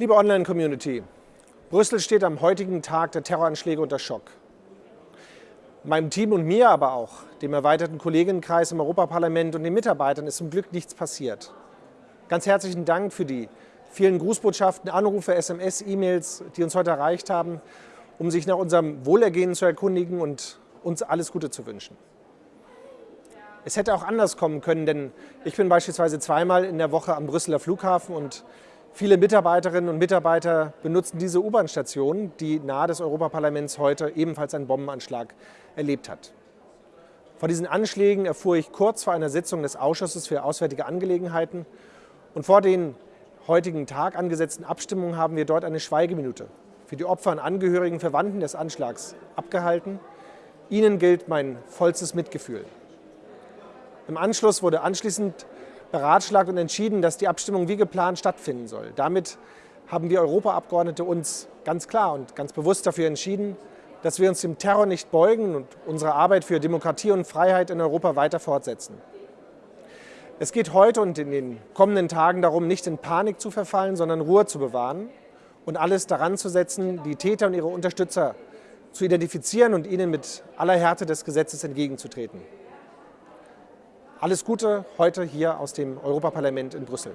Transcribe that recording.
Liebe Online-Community, Brüssel steht am heutigen Tag der Terroranschläge unter Schock. Meinem Team und mir aber auch, dem erweiterten Kollegenkreis im Europaparlament und den Mitarbeitern ist zum Glück nichts passiert. Ganz herzlichen Dank für die vielen Grußbotschaften, Anrufe, SMS, E-Mails, die uns heute erreicht haben, um sich nach unserem Wohlergehen zu erkundigen und uns alles Gute zu wünschen. Es hätte auch anders kommen können, denn ich bin beispielsweise zweimal in der Woche am Brüsseler Flughafen und viele Mitarbeiterinnen und Mitarbeiter benutzen diese U-Bahn-Station, die nahe des Europaparlaments heute ebenfalls einen Bombenanschlag erlebt hat. Von diesen Anschlägen erfuhr ich kurz vor einer Sitzung des Ausschusses für Auswärtige Angelegenheiten und vor den heutigen Tag angesetzten Abstimmungen haben wir dort eine Schweigeminute für die Opfer und Angehörigen, Verwandten des Anschlags abgehalten. Ihnen gilt mein vollstes Mitgefühl. Im Anschluss wurde anschließend beratschlagt und entschieden, dass die Abstimmung wie geplant stattfinden soll. Damit haben wir Europaabgeordnete uns ganz klar und ganz bewusst dafür entschieden, dass wir uns dem Terror nicht beugen und unsere Arbeit für Demokratie und Freiheit in Europa weiter fortsetzen. Es geht heute und in den kommenden Tagen darum, nicht in Panik zu verfallen, sondern Ruhe zu bewahren und alles daran zu setzen, die Täter und ihre Unterstützer zu identifizieren und ihnen mit aller Härte des Gesetzes entgegenzutreten. Alles Gute heute hier aus dem Europaparlament in Brüssel.